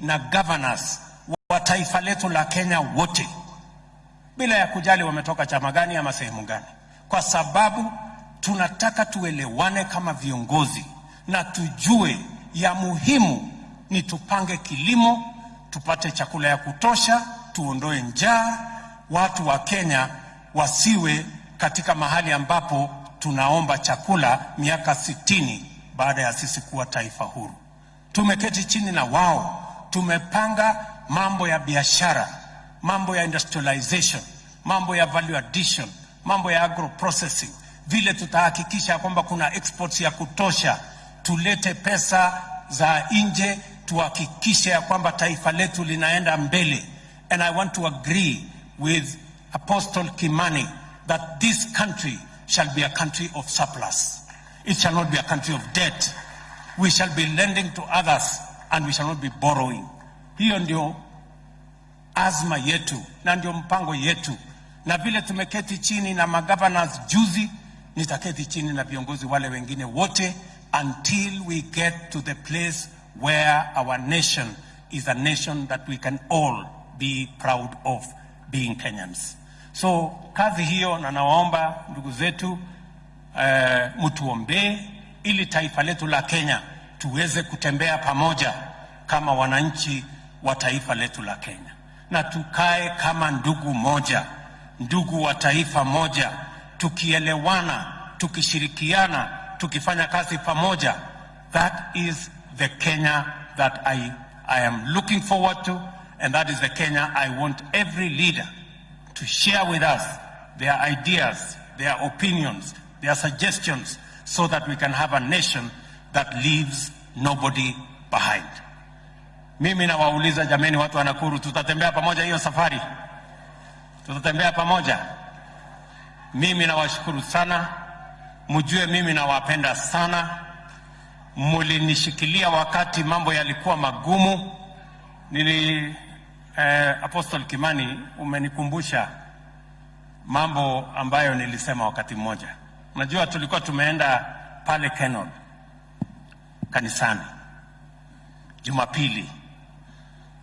na governors wa taifa letu la Kenya wote bila ya kujali wametoka chama gani ama sehemu gani, kwa sababu tunataka tuelewane kama viongozi na tujue ya muhimu ni tupange kilimo, tupate chakula ya kutosha, tuondoe njaa, watu wa Kenya wasiwe katika mahali ambapo tunaomba chakula miaka sitini baada ya sisi kuwa taifa huru. Tumeketi chini na wao, tumepanga mambo ya biashara, mambo ya industrialization, mambo ya value addition, mambo ya agro processing, vile tutahakikisha kwamba kuna exports ya kutosha, tulete pesa za nje, tuhakikishe ya kwamba taifa letu linaenda mbele. And I want to agree with Apostle Kimani that this country shall be a country of surplus. It shall not be a country of debt. We shall be lending to others and we shall not be borrowing. Hiyo ndio azma yetu na ndio mpango yetu, na vile tumeketi chini na magovernors juzi, nitaketi chini na viongozi wale wengine wote until we get to the place where our nation is a nation that we can all be proud of being Kenyans. So kazi hiyo, na nawaomba ndugu zetu uh, mtuombee ili taifa letu la Kenya tuweze kutembea pamoja kama wananchi wa taifa letu la Kenya, na tukae kama ndugu moja, ndugu wa taifa moja, tukielewana, tukishirikiana, tukifanya kazi pamoja. That is the Kenya that I, I am looking forward to and that is the Kenya I want every leader to share with us their ideas, their opinions, their suggestions, so that we can have a nation that leaves nobody behind. Mimi nawauliza jameni, watu wa Nakuru, tutatembea pamoja hiyo safari? Tutatembea pamoja? Mimi nawashukuru sana, mjue mimi nawapenda sana. Mulinishikilia wakati mambo yalikuwa magumu. Nili eh, Apostle Kimani, umenikumbusha mambo ambayo nilisema wakati mmoja. Unajua, tulikuwa tumeenda pale Kenol kanisani. Jumapili,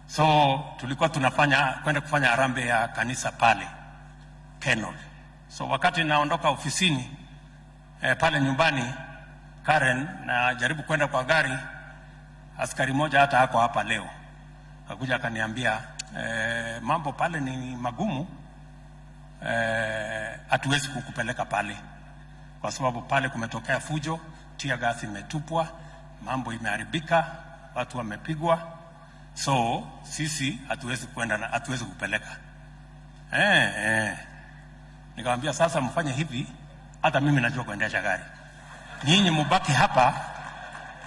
so tulikuwa tunafanya kwenda kufanya arambe ya kanisa pale Kenol. So wakati naondoka ofisini eh, pale nyumbani Karen, najaribu kwenda kwa gari, askari moja hata hako hapa leo. Akuja akaniambia, eh, mambo pale ni magumu. Hatuwezi eh, kukupeleka pale. Kwa sababu pale kumetokea fujo, tia gasi imetupwa, mambo imeharibika, watu wamepigwa, so sisi hatuwezi kwenda na hatuwezi kupeleka eh, eh. Nikamwambia sasa, mfanye hivi, hata mimi najua kuendesha gari, nyinyi mubaki hapa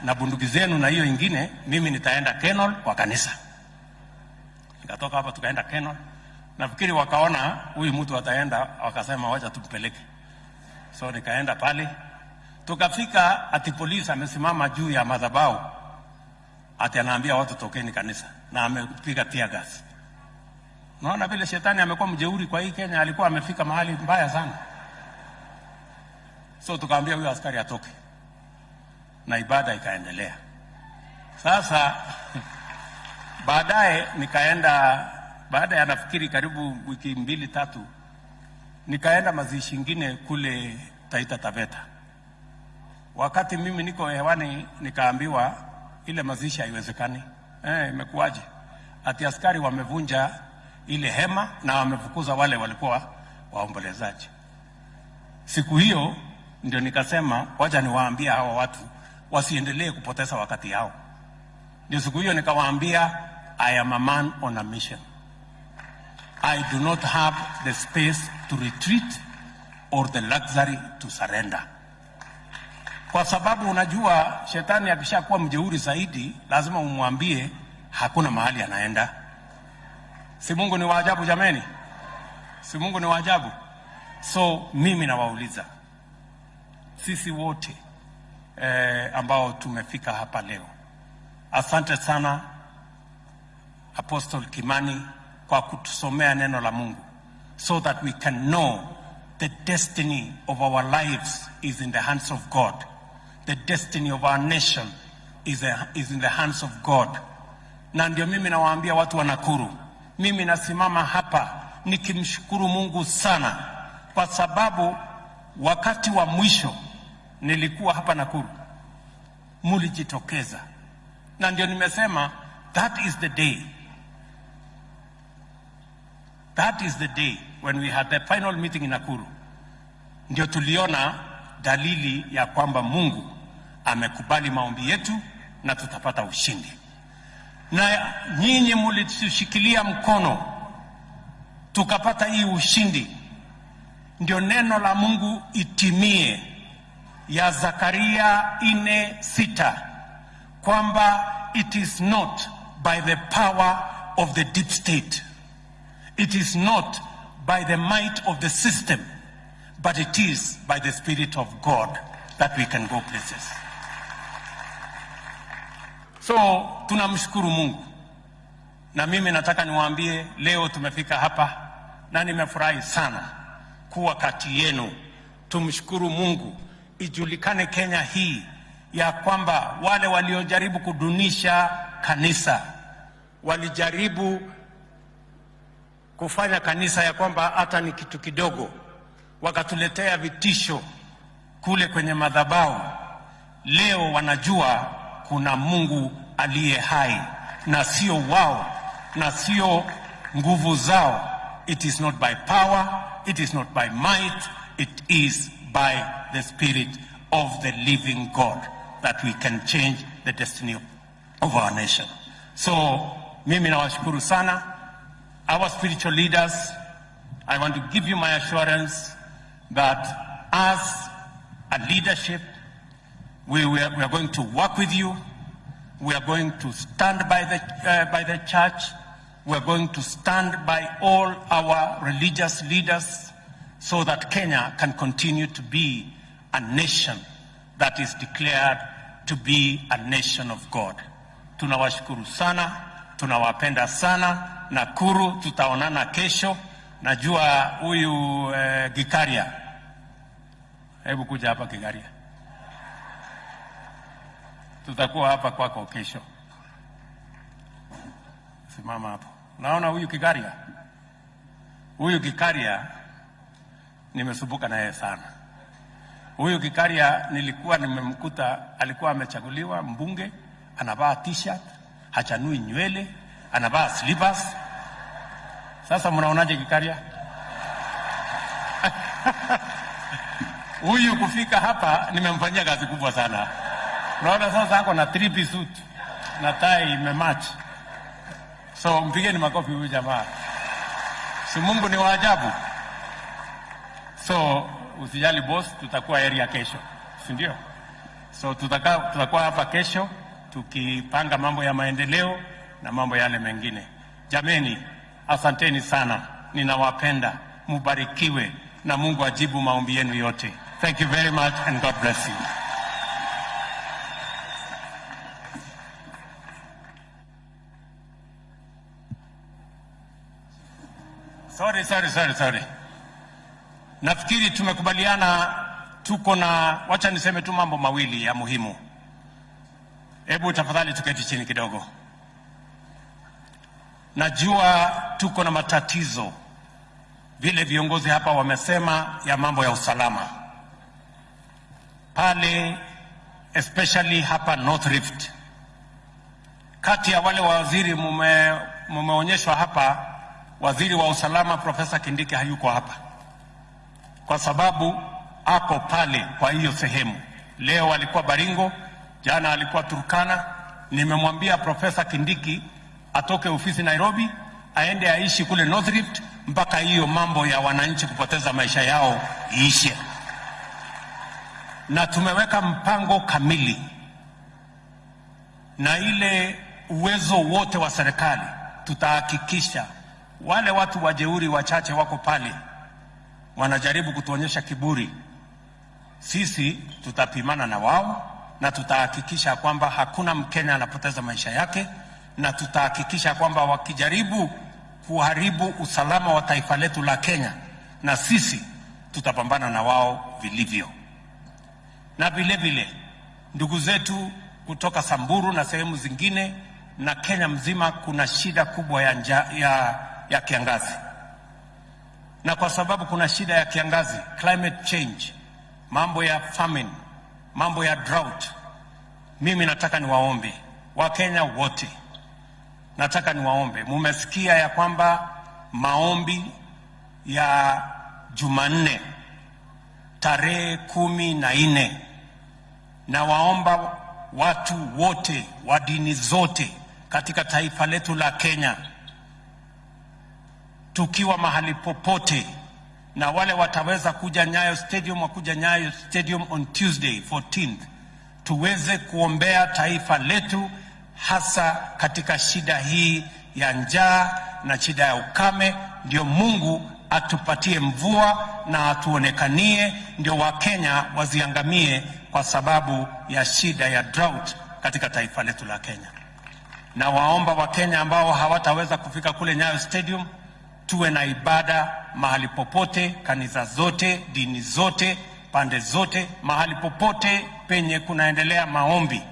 na bunduki zenu na hiyo ingine, mimi nitaenda Kenol kwa kanisa. Nikatoka hapa tukaenda Kenol. Nafikiri wakaona huyu mtu ataenda, wakasema wacha tumpeleke. So nikaenda pale, tukafika, ati polisi amesimama juu ya madhabahu, ati anaambia watu tokeni kanisa, na amepiga tear gas. Naona vile shetani amekuwa mjeuri kwa hii Kenya, alikuwa amefika mahali mbaya sana. So tukaambia huyo askari atoke, na ibada ikaendelea. Sasa baadaye nikaenda baada ya nafikiri karibu wiki mbili tatu, nikaenda mazishi ingine kule Taita Taveta. Wakati mimi niko hewani, nikaambiwa ile mazishi haiwezekani. Eh, imekuwaje? Ati askari wamevunja ile hema na wamefukuza wale walikuwa waombolezaji. Siku hiyo ndio nikasema wacha niwaambia hawa watu wasiendelee kupoteza wakati yao. Ndio siku hiyo nikawaambia, I am a man on a mission. I do not have the space to retreat or the luxury to surrender. Kwa sababu unajua shetani akishakuwa mjeuri zaidi, lazima umwambie hakuna mahali anaenda. Si Mungu ni waajabu jameni? Si Mungu ni waajabu? So mimi nawauliza sisi wote eh, ambao tumefika hapa leo, asante sana Apostle Kimani kwa kutusomea neno la Mungu so that we can know the destiny of our lives is in the hands of God. The destiny of our nation is, a, is in the hands of God. na ndio mimi nawaambia watu wa Nakuru, mimi nasimama hapa nikimshukuru Mungu sana, kwa sababu wakati wa mwisho nilikuwa hapa Nakuru, mulijitokeza, na ndio nimesema that is the day That is the day when we had the final meeting in Nakuru. Ndio tuliona dalili ya kwamba Mungu amekubali maombi yetu na tutapata ushindi. Na nyinyi mlitushikilia mkono tukapata hii ushindi. Ndio neno la Mungu itimie ya Zakaria ine sita kwamba it is not by the power of the deep state It is not by the might of the system, but it is by the Spirit of God that we can go places. So tunamshukuru Mungu, na mimi nataka niwaambie leo tumefika hapa na nimefurahi sana kuwa kati yenu. Tumshukuru Mungu, ijulikane Kenya hii ya kwamba wale waliojaribu kudunisha kanisa walijaribu kufanya kanisa ya kwamba hata ni kitu kidogo, wakatuletea vitisho kule kwenye madhabahu. Leo wanajua kuna Mungu aliye hai na sio wao na sio nguvu zao. It is not by power, it is not by might, it is by the spirit of the living God that we can change the destiny of our nation. So mimi nawashukuru sana our spiritual leaders, I want to give you my assurance that as a leadership, we, we, are, we are going to work with you. We are going to stand by the, uh, by the church. We are going to stand by all our religious leaders so that Kenya can continue to be a nation that is declared to be a nation of God. Tunawashukuru sana, tunawapenda sana. Nakuru tutaonana kesho. Najua huyu eh, Gikaria, hebu kuja hapa Gikaria, tutakuwa hapa kwako kesho. Simama hapo, naona huyu Kikaria, huyu Kikaria nimesumbuka naye sana. Huyu Kikaria nilikuwa nimemkuta, alikuwa amechaguliwa mbunge, anavaa t-shirt, hachanui nywele anavaa slippers. Sasa mnaonaje Kikaria? Huyu kufika hapa nimemfanyia kazi kubwa sana. Unaona sasa ako na piece suit na tai imematch. So mpigeni makofi huyu jamaa, si Mungu ni waajabu. So usijali boss, tutakuwa area kesho, si ndio? So tutaka, tutakuwa hapa kesho tukipanga mambo ya maendeleo na mambo yale mengine. Jameni, asanteni sana, ninawapenda, mubarikiwe na Mungu ajibu maombi yenu yote. Thank you very much and God bless you. Sorry, sorry, sorry, sorry. Nafikiri tumekubaliana tuko na, wacha niseme tu mambo mawili ya muhimu. Hebu tafadhali tuketi chini kidogo. Najua tuko na matatizo vile viongozi hapa wamesema ya mambo ya usalama pale, especially hapa North Rift. Kati ya wale waziri mume, mumeonyeshwa hapa, waziri wa usalama Profesa Kindiki hayuko hapa kwa sababu ako pale kwa hiyo sehemu. Leo alikuwa Baringo, jana alikuwa Turkana. Nimemwambia Profesa Kindiki atoke ofisi Nairobi aende aishi kule North Rift mpaka hiyo mambo ya wananchi kupoteza maisha yao iishe, na tumeweka mpango kamili na ile uwezo wote wa serikali. Tutahakikisha wale watu wajeuri wachache wako pale wanajaribu kutuonyesha kiburi, sisi tutapimana na wao na tutahakikisha kwamba hakuna Mkenya anapoteza maisha yake na tutahakikisha kwamba wakijaribu kuharibu usalama wa taifa letu la Kenya, na sisi tutapambana na wao vilivyo. Na vile vile ndugu zetu kutoka Samburu na sehemu zingine na Kenya mzima kuna shida kubwa ya, nja, ya, ya kiangazi, na kwa sababu kuna shida ya kiangazi, climate change, mambo ya famine, mambo ya drought, mimi nataka niwaombe Wakenya wote, nataka niwaombe, mumesikia ya kwamba maombi ya Jumanne tarehe kumi na nne na waomba watu wote wa dini zote katika taifa letu la Kenya, tukiwa mahali popote, na wale wataweza kuja Nyayo Stadium wakuja Nyayo Stadium on Tuesday 14th, tuweze kuombea taifa letu, hasa katika shida hii ya njaa na shida ya ukame, ndio Mungu atupatie mvua na atuonekanie, ndio Wakenya waziangamie kwa sababu ya shida ya drought katika taifa letu la Kenya. Na waomba Wakenya ambao hawataweza kufika kule Nyayo Stadium, tuwe na ibada mahali popote, kanisa zote, dini zote, pande zote, mahali popote penye kunaendelea maombi,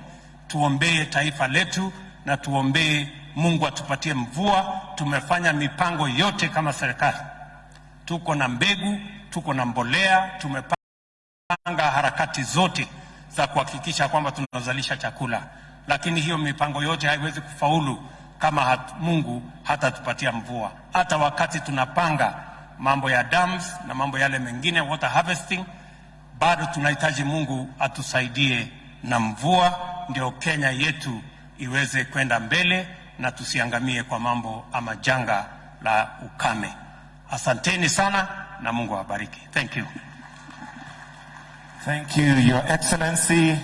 tuombee taifa letu na tuombee Mungu atupatie mvua. Tumefanya mipango yote kama serikali, tuko na mbegu, tuko na mbolea, tumepanga harakati zote za kuhakikisha kwamba tunazalisha chakula, lakini hiyo mipango yote haiwezi kufaulu kama hat, Mungu hatatupatia mvua. Hata wakati tunapanga mambo ya dams na mambo yale mengine water harvesting, bado tunahitaji Mungu atusaidie na mvua, ndio Kenya yetu iweze kwenda mbele na tusiangamie kwa mambo ama janga la ukame. Asanteni sana na Mungu awabariki. Thank you. Thank you, Your Excellency.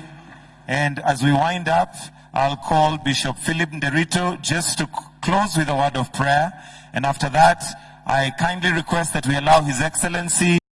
And as we wind up, I'll call Bishop Philip Nderito just to close with a word of prayer. And after that, I kindly request that we allow His Excellency